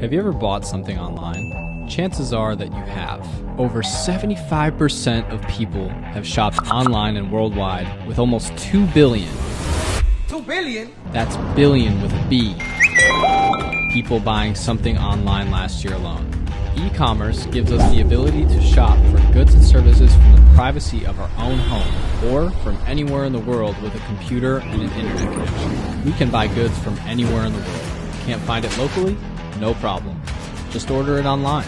Have you ever bought something online? Chances are that you have. Over 75% of people have shopped online and worldwide with almost 2 billion. 2 billion? That's billion with a B. People buying something online last year alone. E-commerce gives us the ability to shop for goods and services from the privacy of our own home or from anywhere in the world with a computer and an internet connection. We can buy goods from anywhere in the world. Can't find it locally? No problem. Just order it online.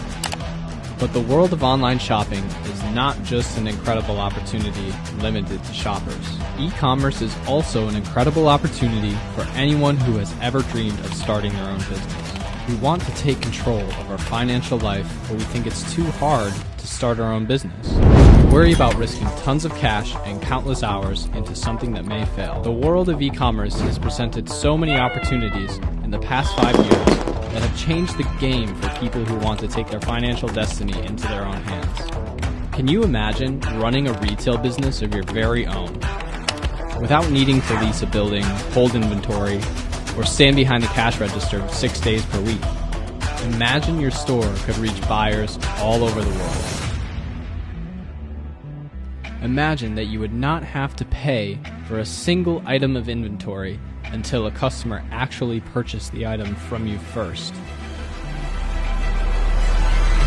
But the world of online shopping is not just an incredible opportunity limited to shoppers. E-commerce is also an incredible opportunity for anyone who has ever dreamed of starting their own business. We want to take control of our financial life, but we think it's too hard to start our own business. We worry about risking tons of cash and countless hours into something that may fail. The world of e-commerce has presented so many opportunities in the past five years that have changed the game for people who want to take their financial destiny into their own hands. Can you imagine running a retail business of your very own without needing to lease a building, hold inventory, or stand behind the cash register six days per week. Imagine your store could reach buyers all over the world. Imagine that you would not have to pay for a single item of inventory until a customer actually purchased the item from you first.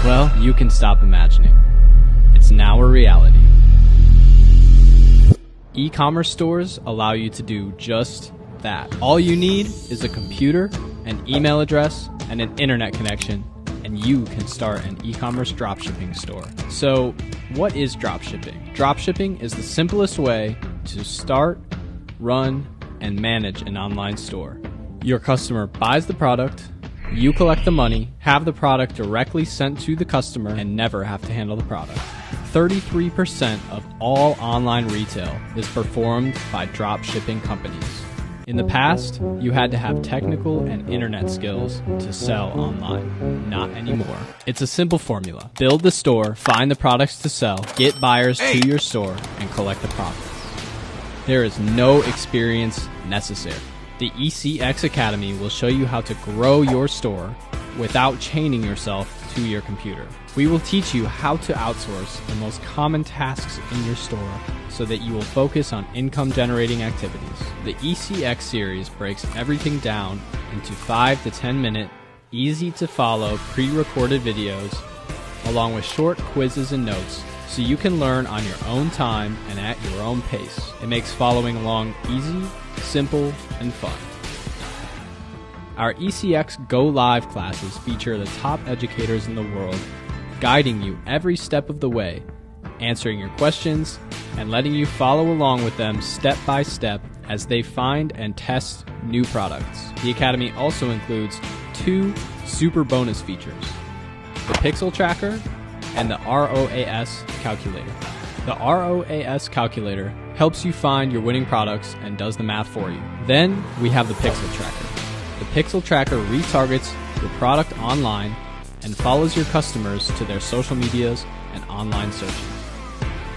Well, you can stop imagining. It's now a reality. E commerce stores allow you to do just that. All you need is a computer, an email address, and an internet connection, and you can start an e commerce dropshipping store. So, what is dropshipping? Dropshipping is the simplest way to start, run, and manage an online store. Your customer buys the product, you collect the money, have the product directly sent to the customer, and never have to handle the product. 33% of all online retail is performed by drop shipping companies. In the past, you had to have technical and internet skills to sell online. Not anymore. It's a simple formula. Build the store, find the products to sell, get buyers to your store, and collect the profits. There is no experience necessary. The ECX Academy will show you how to grow your store without chaining yourself to your computer. We will teach you how to outsource the most common tasks in your store so that you will focus on income generating activities. The ECX series breaks everything down into 5 to 10 minute, easy to follow pre recorded videos, along with short quizzes and notes so you can learn on your own time and at your own pace. It makes following along easy, simple, and fun. Our ECX Go Live classes feature the top educators in the world, guiding you every step of the way, answering your questions, and letting you follow along with them step by step as they find and test new products. The Academy also includes two super bonus features the Pixel Tracker and the ROAS Calculator. The ROAS Calculator helps you find your winning products and does the math for you. Then we have the Pixel Tracker. The Pixel Tracker retargets your product online and follows your customers to their social medias and online searches.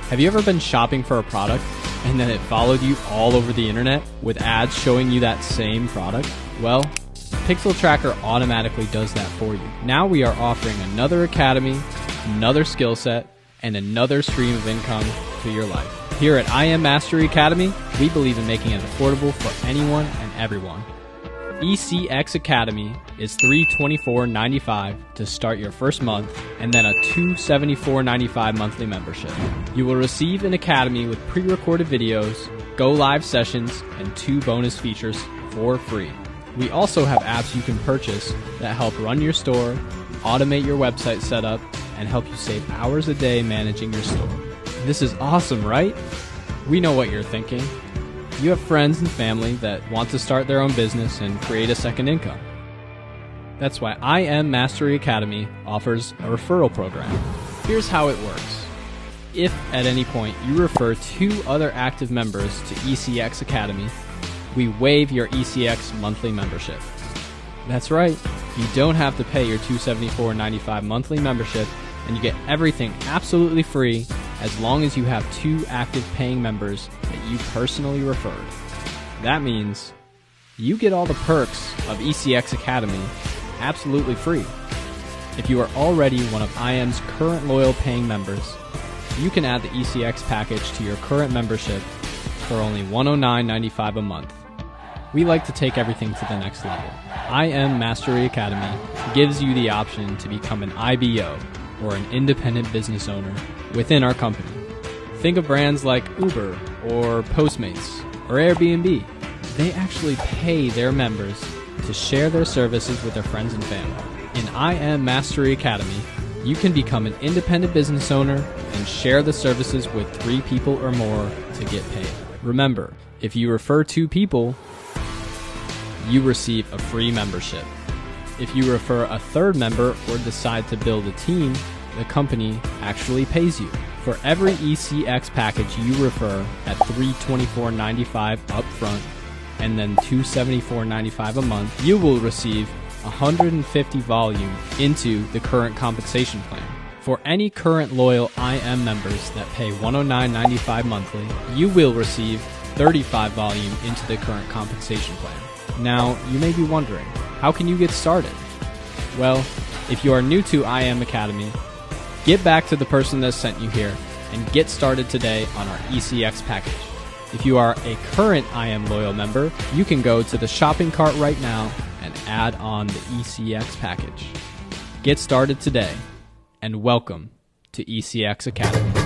Have you ever been shopping for a product and then it followed you all over the internet with ads showing you that same product? Well, Pixel Tracker automatically does that for you. Now we are offering another academy, another skill set, and another stream of income to your life. Here at I Am Mastery Academy, we believe in making it affordable for anyone and everyone. ECX Academy is $324.95 to start your first month and then a $274.95 monthly membership. You will receive an academy with pre recorded videos, go live sessions, and two bonus features for free. We also have apps you can purchase that help run your store, automate your website setup, and help you save hours a day managing your store. This is awesome, right? We know what you're thinking. You have friends and family that want to start their own business and create a second income. That's why I Am Mastery Academy offers a referral program. Here's how it works. If at any point you refer two other active members to ECX Academy, we waive your ECX monthly membership. That's right, you don't have to pay your $274.95 monthly membership, and you get everything absolutely free as long as you have two active paying members that you personally referred. That means you get all the perks of ECX Academy absolutely free. If you are already one of IM's current loyal paying members, you can add the ECX package to your current membership for only $109.95 a month. We like to take everything to the next level. IM Mastery Academy gives you the option to become an IBO, or an independent business owner, within our company. Think of brands like Uber or Postmates or Airbnb. They actually pay their members to share their services with their friends and family. In IM Mastery Academy, you can become an independent business owner and share the services with three people or more to get paid. Remember, if you refer two people, you receive a free membership. If you refer a third member or decide to build a team, the company actually pays you. For every ECX package you refer at $324.95 upfront and then $274.95 a month, you will receive 150 volume into the current compensation plan. For any current loyal IM members that pay $109.95 monthly, you will receive 35 volume into the current compensation plan. Now, you may be wondering, how can you get started? Well, if you are new to IM Academy, get back to the person that sent you here and get started today on our ECX package. If you are a current IM Loyal member, you can go to the shopping cart right now and add on the ECX package. Get started today and welcome to ECX Academy.